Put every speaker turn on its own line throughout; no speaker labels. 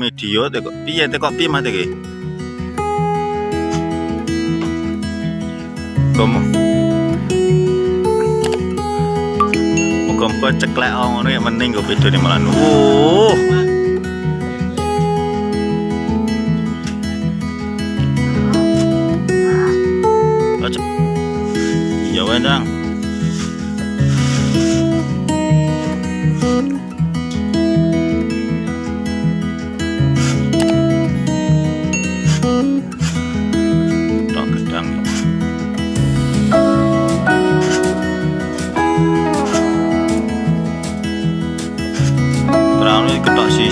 media tekok piye tekok piye mah iki Komo Muga-muga ceklek ngono ya mending kok bedone malah uh. Ya wendang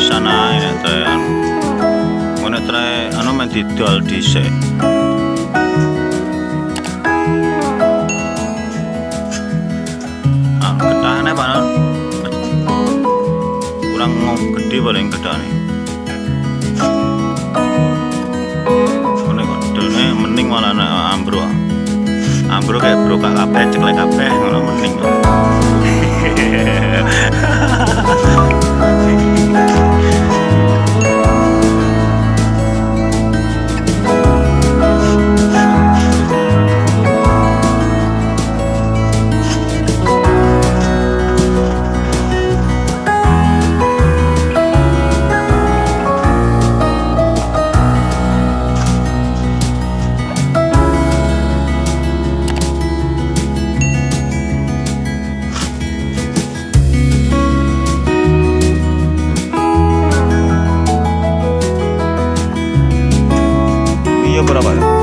sisan ae nek teh anu. Ngono tre anu men didol dhisik. Ah, ketahane Pak Non. Kurang gede paling ketahane. Ngene kok delne mending malah nek ambruk. Ambruk kayak bro kabeh ceklek kabeh ngono mending. 이어보라 봐요